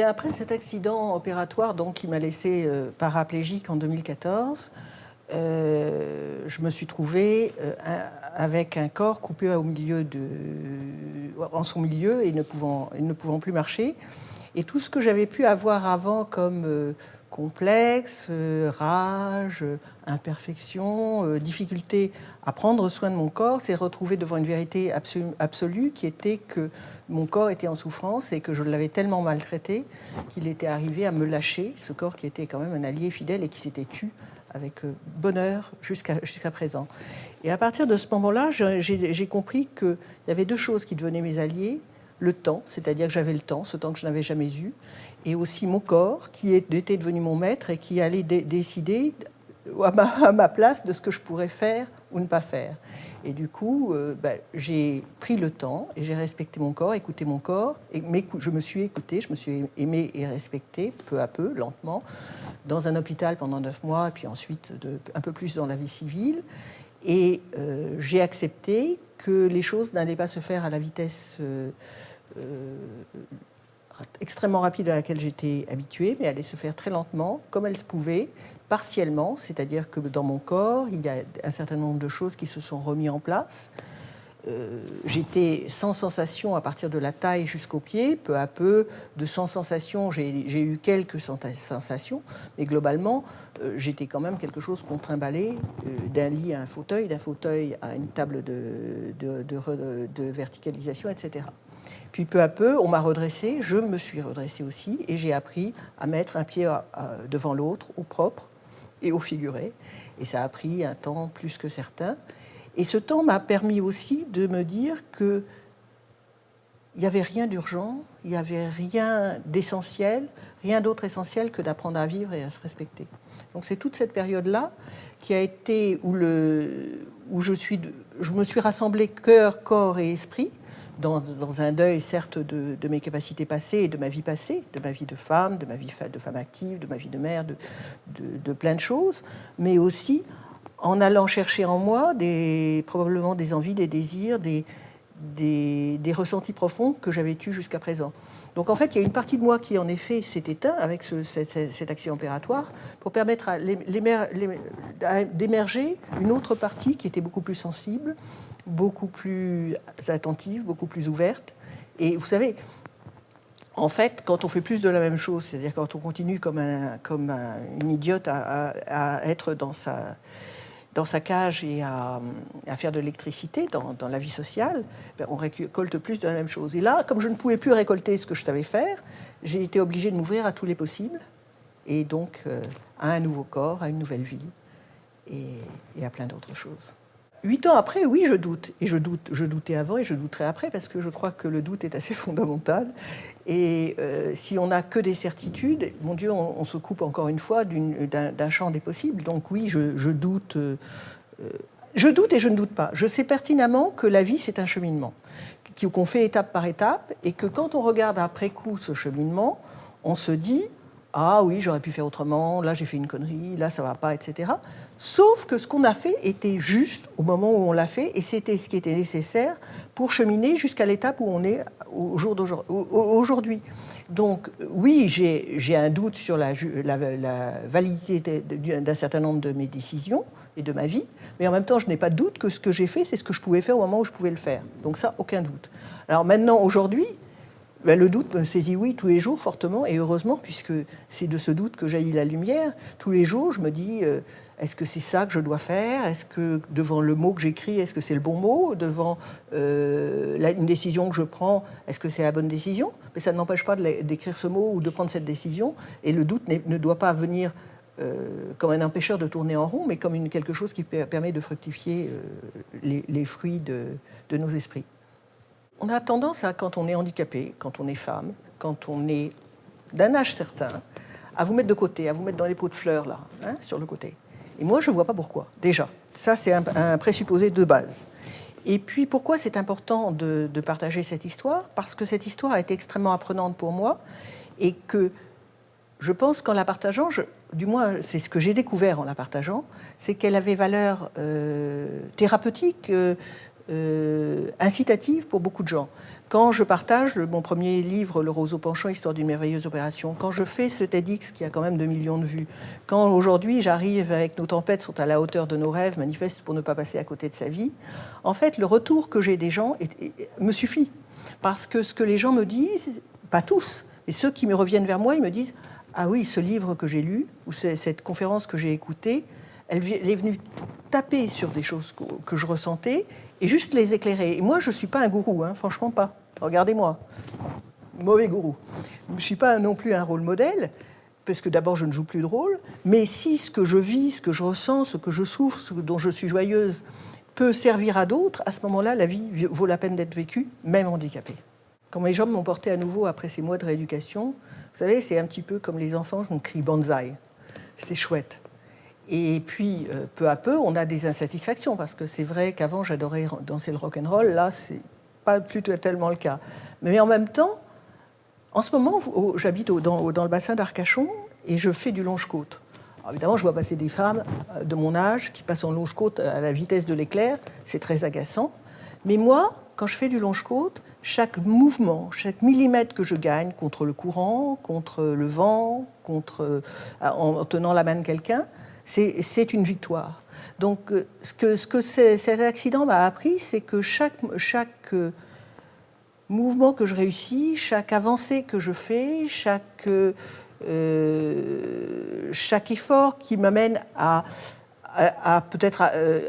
Après cet accident opératoire donc, qui m'a laissé euh, paraplégique en 2014, euh, je me suis trouvée euh, avec un corps coupé au milieu de, en son milieu et ne pouvant, ne pouvant plus marcher. Et tout ce que j'avais pu avoir avant comme complexe, rage, imperfection, difficulté à prendre soin de mon corps, s'est retrouvé devant une vérité absolue qui était que mon corps était en souffrance et que je l'avais tellement maltraité qu'il était arrivé à me lâcher, ce corps qui était quand même un allié fidèle et qui s'était tu avec euh, bonheur jusqu'à jusqu'à présent. Et à partir de ce moment-là, j'ai compris qu'il y avait deux choses qui devenaient mes alliés. Le temps, c'est-à-dire que j'avais le temps, ce temps que je n'avais jamais eu, et aussi mon corps, qui était devenu mon maître et qui allait décider à ma place de ce que je pourrais faire ou ne pas faire. Et du coup, euh, ben, j'ai pris le temps et j'ai respecté mon corps, écouté mon corps. Et je me suis écouté, je me suis aimé et respecté peu à peu, lentement, dans un hôpital pendant neuf mois, et puis ensuite un peu plus dans la vie civile. Et euh, j'ai accepté que les choses n'allaient pas se faire à la vitesse euh, extrêmement rapide à laquelle j'étais habituée, mais allaient se faire très lentement, comme elles pouvaient, partiellement, c'est-à-dire que dans mon corps, il y a un certain nombre de choses qui se sont remises en place. Euh, j'étais sans sensation à partir de la taille jusqu'au pied. Peu à peu, de sans sensation, j'ai eu quelques sensations, mais globalement, euh, j'étais quand même quelque chose qu'on trimballait euh, d'un lit à un fauteuil, d'un fauteuil à une table de verticalisation, etc. Puis peu à peu, on m'a redressé, je me suis redressée aussi, et j'ai appris à mettre un pied devant l'autre, au propre, et au figuré. Et ça a pris un temps plus que certain. Et ce temps m'a permis aussi de me dire que il n'y avait rien d'urgent, il n'y avait rien d'essentiel, rien d'autre essentiel que d'apprendre à vivre et à se respecter. Donc c'est toute cette période-là qui a été où, je me suis rassemblé cœur, corps et esprit dans, un deuil, certes, de, mes capacités passées et de ma vie passée, de ma vie de femme, de ma vie de femme active, de ma vie de mère, de, plein de choses, mais aussi en allant chercher en moi probablement des envies, des désirs, des, ressentis profonds que j'avais eus jusqu'à présent. Donc en fait, il y a une partie de moi qui en effet s'est éteint avec ce, cet, accident opératoire pour permettre d'émerger une autre partie qui était beaucoup plus sensible, beaucoup plus attentive, beaucoup plus ouverte. Et vous savez, en fait, quand on fait plus de la même chose, c'est-à-dire quand on continue comme, un, une idiote à, être dans sa, cage et à, faire de l'électricité dans, la vie sociale, ben, on récolte plus de la même chose. Et là, comme je ne pouvais plus récolter ce que je savais faire, j'ai été obligée de m'ouvrir à tous les possibles, et donc euh, à un nouveau corps, à une nouvelle vie, et à plein d'autres choses. Huit ans après, oui, je doute. Et je doute, je doutais avant et je douterai après parce que je crois que le doute est assez fondamental. Et euh, si on n'a que des certitudes, mon Dieu, on, se coupe encore une fois d'un champ des possibles. Donc oui, je, doute. Euh, je doute et je ne doute pas. Je sais pertinemment que la vie, c'est un cheminement, qu'on fait étape par étape, et que quand on regarde après coup ce cheminement, on se dit ah oui, j'aurais pu faire autrement, là j'ai fait une connerie, là ça va pas, etc. Sauf que ce qu'on a fait était juste au moment où on l'a fait, et c'était ce qui était nécessaire pour cheminer jusqu'à l'étape où on est au jour. Donc oui, j'ai un doute sur la, la validité d'un certain nombre de mes décisions et de ma vie, mais en même temps, je n'ai pas de doute que ce que j'ai fait, c'est ce que je pouvais faire au moment où je pouvais le faire. Donc ça, aucun doute. Alors maintenant, aujourd'hui, ben, le doute me saisit, oui, tous les jours, fortement, et heureusement, puisque c'est de ce doute que jaillit la lumière. Tous les jours, je me dis, euh, est-ce que c'est ça que je dois faire? Est-ce que devant le mot que j'écris, est-ce que c'est le bon mot? Devant euh, une décision que je prends, est-ce que c'est la bonne décision? Mais ça ne m'empêche pas d'écrire ce mot ou de prendre cette décision, et le doute ne doit pas venir euh, comme un empêcheur de tourner en rond, mais comme quelque chose qui permet de fructifier les, fruits de nos esprits. On a tendance à, quand on est handicapé, quand on est femme, quand on est d'un âge certain, à vous mettre de côté, à vous mettre dans les pots de fleurs, là, hein, sur le côté. Et moi, je ne vois pas pourquoi, déjà. Ça, c'est un, présupposé de base. Et puis, pourquoi c'est important de, partager cette histoire? Parce que cette histoire a été extrêmement apprenante pour moi et que je pense qu'en la partageant, du moins c'est ce que j'ai découvert en la partageant, c'est qu'elle avait valeur euh, thérapeutique, euh, euh, incitative pour beaucoup de gens. Quand je partage mon premier livre, Le roseau penchant, Histoire d'une merveilleuse opération, quand je fais ce TEDx qui a quand même 2 millions de vues, quand aujourd'hui j'arrive avec Nos tempêtes sont à la hauteur de nos rêves, manifeste pour ne pas passer à côté de sa vie, en fait, le retour que j'ai des gens me suffit. Parce que ce que les gens me disent, pas tous, mais ceux qui me reviennent vers moi, ils me disent Ah oui, ce livre que j'ai lu, ou cette conférence que j'ai écoutée, elle est venue taper sur des choses que je ressentais et juste les éclairer. Et moi, je ne suis pas un gourou, hein, franchement pas. Regardez-moi, mauvais gourou. Je ne suis pas non plus un rôle modèle, parce que d'abord, je ne joue plus de rôle, mais si ce que je vis, ce que je ressens, ce que je souffre, ce dont je suis joyeuse, peut servir à d'autres, à ce moment-là, la vie vaut la peine d'être vécue, même handicapée. Quand mes jambes m'ont porté à nouveau après ces mois de rééducation, vous savez, c'est un petit peu comme les enfants, je me crie banzai. C'est chouette. Et puis, euh, peu à peu, on a des insatisfactions, parce que c'est vrai qu'avant, j'adorais danser le rock and roll. Là, c'est pas plutôt tellement le cas. Mais en même temps, en ce moment, j'habite dans, le bassin d'Arcachon et je fais du longe-côte. Évidemment, je vois passer des femmes euh, de mon âge qui passent en longe-côte à la vitesse de l'éclair. C'est très agaçant. Mais moi, quand je fais du longe-côte, chaque mouvement, chaque millimètre que je gagne contre le courant, contre le vent, euh, en tenant la main de quelqu'un, c'est une victoire. Donc, euh, ce que, ce que cet accident m'a appris, c'est que chaque, euh, mouvement que je réussis, chaque avancée que je fais, chaque, euh, effort qui m'amène à, peut-être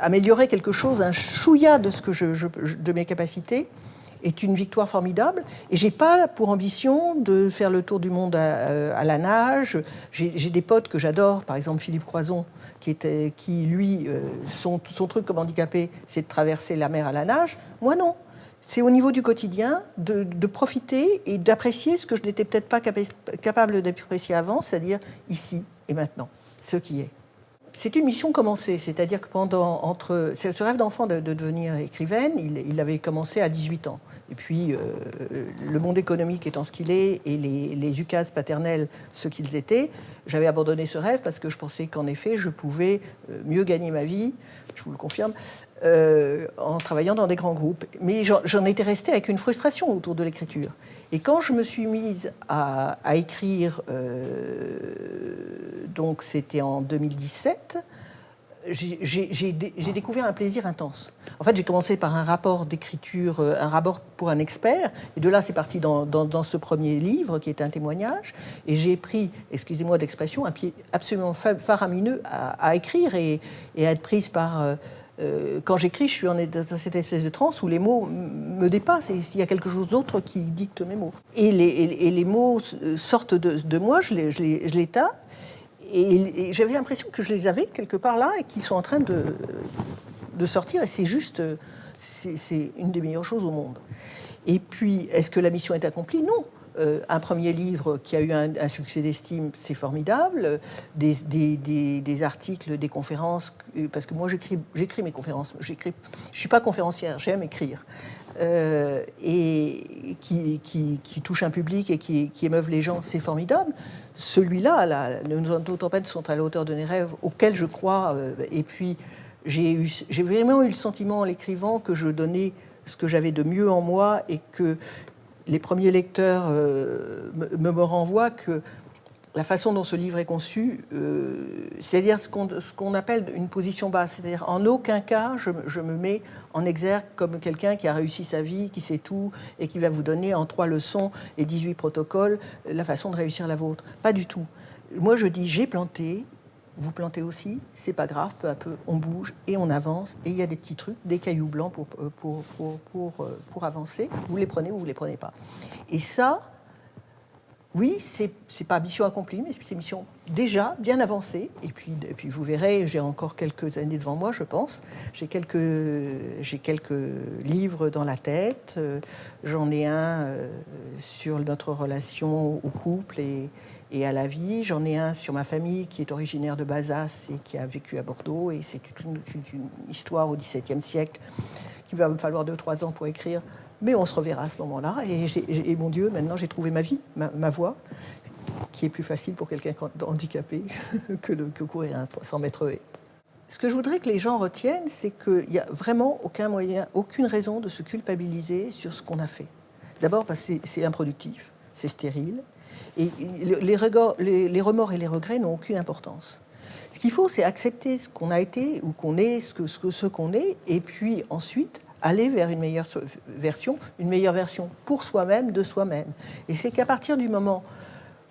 améliorer quelque chose, un chouïa de, ce que de mes capacités, est une victoire formidable. Et j'ai pas pour ambition de faire le tour du monde à, la nage. J'ai des potes que j'adore, par exemple Philippe Croison, qui, était, qui lui, euh, son, truc comme handicapé, c'est de traverser la mer à la nage. Moi, non. C'est au niveau du quotidien de, de profiter et d'apprécier ce que je n'étais peut-être pas capable d'apprécier avant, c'est-à-dire ici et maintenant, ce qui est. C'est une mission commencée, c'est-à-dire que pendant entre ce rêve d'enfant de, devenir écrivaine, il, avait commencé à 18 ans. Et puis, euh, le monde économique étant ce qu'il est et les, les ukases paternels ce qu'ils étaient, j'avais abandonné ce rêve parce que je pensais qu'en effet, je pouvais euh, mieux gagner ma vie, je vous le confirme, euh, en travaillant dans des grands groupes. Mais j'en étais restée avec une frustration autour de l'écriture. Et quand je me suis mise à, écrire, euh, donc c'était en 2017, j'ai découvert un plaisir intense. En fait, j'ai commencé par un rapport d'écriture, euh, un rapport pour un expert, et de là, c'est parti dans, ce premier livre qui est un témoignage, et j'ai pris, excusez-moi d'expression, un pied absolument faramineux à, écrire et, à être prise par... Euh, quand j'écris, je suis en, dans cette espèce de transe où les mots me dépassent et il y a quelque chose d'autre qui dicte mes mots. Et les, mots sortent de, moi, je les, tape, et, j'avais l'impression que je les avais quelque part là et qu'ils sont en train de, de sortir, et c'est juste, c'est une des meilleures choses au monde. Et puis, est-ce que la mission est accomplie? Non. Euh, un premier livre qui a eu un, succès d'estime, c'est formidable. Des, articles, des conférences, euh, parce que moi j'écris mes conférences. Je ne suis pas conférencière, j'aime écrire. Euh, et qui, touche un public et qui, émeuve les gens, c'est formidable. Celui-là, nos tempêtes sont à la hauteur de mes rêves, auxquels je crois. et puis, j'ai vraiment eu le sentiment en l'écrivant que je donnais ce que j'avais de mieux en moi et que les premiers lecteurs euh, me, renvoient que la façon dont ce livre est conçu, euh, c'est-à-dire ce qu'on appelle une position basse, c'est-à-dire en aucun cas je, me mets en exergue comme quelqu'un qui a réussi sa vie, qui sait tout et qui va vous donner en trois leçons et 18 protocoles la façon de réussir la vôtre. Pas du tout. Moi je dis j'ai planté, vous plantez aussi, c'est pas grave, peu à peu, on bouge et on avance. Et il y a des petits trucs, des cailloux blancs pour, euh, pour, pour, euh, pour avancer. Vous les prenez ou vous les prenez pas. Et ça, oui, c'est pas mission accomplie, mais c'est mission déjà bien avancée. Et puis, et puis vous verrez, j'ai encore quelques années devant moi, je pense. J'ai quelques, quelques livres dans la tête. Euh, j'en ai un sur notre relation au couple et, et à la vie. J'en ai un sur ma famille qui est originaire de Bazas et qui a vécu à Bordeaux. Et c'est une, histoire au XVIIe siècle qui va me falloir deux, trois ans pour écrire. Mais on se reverra à ce moment-là. Et, mon Dieu, maintenant j'ai trouvé ma vie, ma, voie, qui est plus facile pour quelqu'un handicapé que, de, courir un 300 mètres Ce que je voudrais que les gens retiennent, c'est qu'il n'y a vraiment aucun moyen, aucune raison de se culpabiliser sur ce qu'on a fait. D'abord parce que c'est improductif, c'est stérile, et les, remords et les regrets n'ont aucune importance. Ce qu'il faut, c'est accepter ce qu'on a été ou qu'on est, ce ce, ce qu'on est, et puis ensuite aller vers une meilleure version, une meilleure version pour soi-même, de soi-même. Et c'est qu'à partir du moment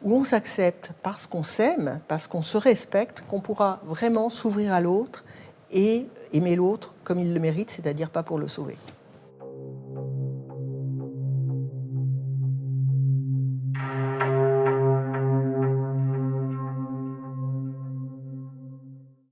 où on s'accepte parce qu'on s'aime, parce qu'on se respecte, qu'on pourra vraiment s'ouvrir à l'autre et aimer l'autre comme il le mérite, c'est-à-dire pas pour le sauver.